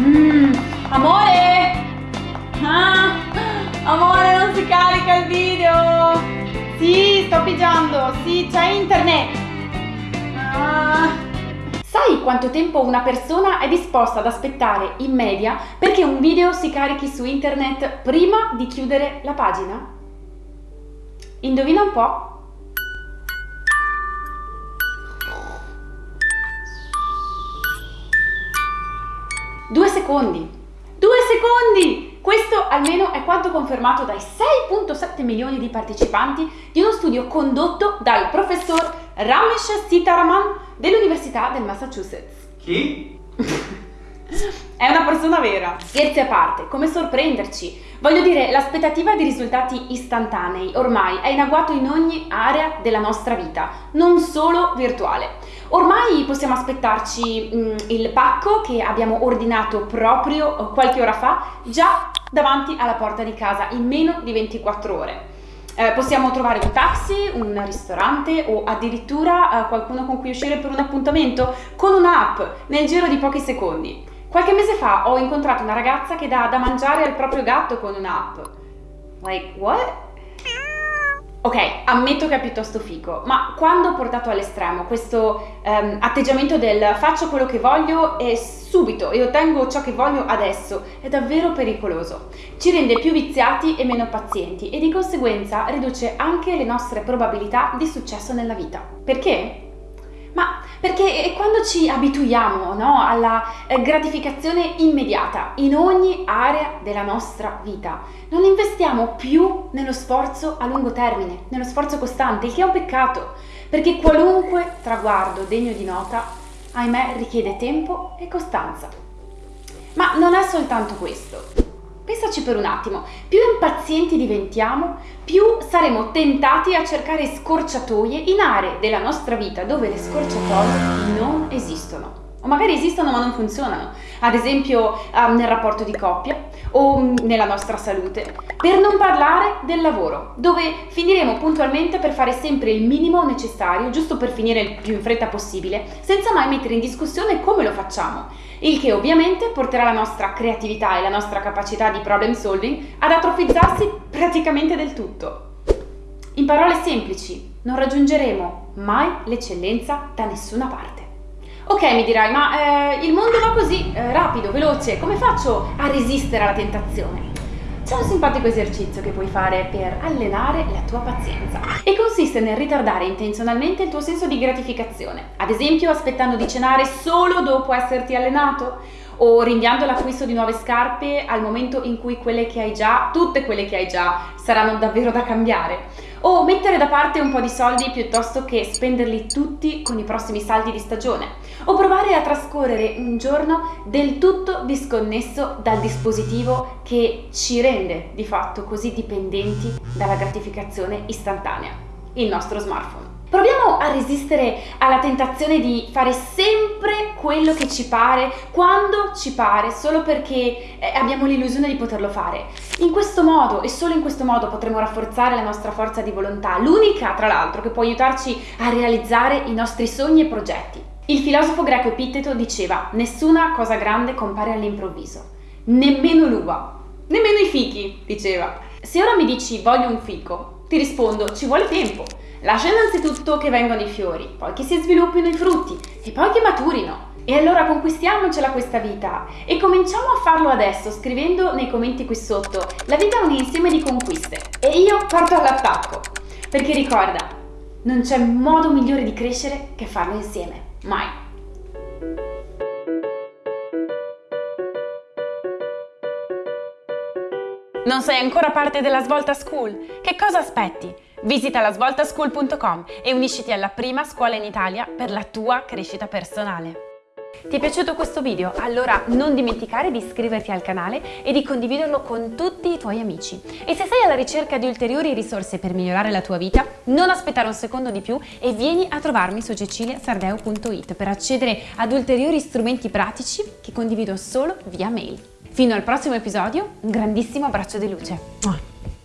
Mm, amore! Ah, amore, non si carica il video! Sì, sto pigiando, sì, c'è internet! Ah. Sai quanto tempo una persona è disposta ad aspettare in media perché un video si carichi su internet prima di chiudere la pagina? Indovina un po'? Secondi. Due secondi! Questo almeno è quanto confermato dai 6.7 milioni di partecipanti di uno studio condotto dal professor Ramesh Sitaraman dell'Università del Massachusetts. Chi? È una persona vera. Scherzi a parte, come sorprenderci? Voglio dire, l'aspettativa di risultati istantanei ormai è in agguato in ogni area della nostra vita, non solo virtuale. Ormai possiamo aspettarci mm, il pacco che abbiamo ordinato proprio qualche ora fa già davanti alla porta di casa in meno di 24 ore. Eh, possiamo trovare un taxi, un ristorante o addirittura eh, qualcuno con cui uscire per un appuntamento con un'app nel giro di pochi secondi. Qualche mese fa ho incontrato una ragazza che dà da mangiare al proprio gatto con un'app. Like, what? Ok, ammetto che è piuttosto fico, ma quando portato all'estremo questo um, atteggiamento del faccio quello che voglio e subito e ottengo ciò che voglio adesso è davvero pericoloso. Ci rende più viziati e meno pazienti e di conseguenza riduce anche le nostre probabilità di successo nella vita. Perché? Perché quando ci abituiamo no, alla eh, gratificazione immediata in ogni area della nostra vita, non investiamo più nello sforzo a lungo termine, nello sforzo costante, il che è un peccato, perché qualunque traguardo degno di nota, ahimè, richiede tempo e costanza. Ma non è soltanto questo. Pensaci per un attimo, più impazienti diventiamo, più saremo tentati a cercare scorciatoie in aree della nostra vita dove le scorciatoie non esistono. O magari esistono ma non funzionano, ad esempio um, nel rapporto di coppia o um, nella nostra salute. Per non parlare del lavoro, dove finiremo puntualmente per fare sempre il minimo necessario, giusto per finire il più in fretta possibile, senza mai mettere in discussione come lo facciamo il che ovviamente porterà la nostra creatività e la nostra capacità di problem solving ad atrofizzarsi praticamente del tutto. In parole semplici, non raggiungeremo mai l'eccellenza da nessuna parte. Ok, mi dirai, ma eh, il mondo va così, eh, rapido, veloce, come faccio a resistere alla tentazione? C'è un simpatico esercizio che puoi fare per allenare la tua pazienza. E consiste nel ritardare intenzionalmente il tuo senso di gratificazione, ad esempio aspettando di cenare solo dopo esserti allenato o rinviando l'acquisto di nuove scarpe al momento in cui quelle che hai già, tutte quelle che hai già, saranno davvero da cambiare? O mettere da parte un po' di soldi piuttosto che spenderli tutti con i prossimi saldi di stagione? O provare a trascorrere un giorno del tutto disconnesso dal dispositivo che ci rende di fatto così dipendenti dalla gratificazione istantanea, il nostro smartphone. Proviamo a resistere alla tentazione di fare sempre quello che ci pare, quando ci pare, solo perché eh, abbiamo l'illusione di poterlo fare. In questo modo e solo in questo modo potremo rafforzare la nostra forza di volontà, l'unica tra l'altro che può aiutarci a realizzare i nostri sogni e progetti. Il filosofo greco Epitteto diceva nessuna cosa grande compare all'improvviso, nemmeno l'uva, nemmeno i fichi, diceva. Se ora mi dici voglio un fico, ti rispondo ci vuole tempo. Lascia innanzitutto che vengano i fiori, poi che si sviluppino i frutti e poi che maturino. E allora conquistiamocela questa vita e cominciamo a farlo adesso scrivendo nei commenti qui sotto la vita è un insieme di conquiste e io parto all'attacco perché ricorda non c'è modo migliore di crescere che farlo insieme, mai. Non sei ancora parte della Svolta School? Che cosa aspetti? Visita lasvoltaschool.com e unisciti alla prima scuola in Italia per la tua crescita personale. Ti è piaciuto questo video? Allora non dimenticare di iscriverti al canale e di condividerlo con tutti i tuoi amici. E se sei alla ricerca di ulteriori risorse per migliorare la tua vita, non aspettare un secondo di più e vieni a trovarmi su ceciliasardeo.it per accedere ad ulteriori strumenti pratici che condivido solo via mail. Fino al prossimo episodio, un grandissimo abbraccio di luce.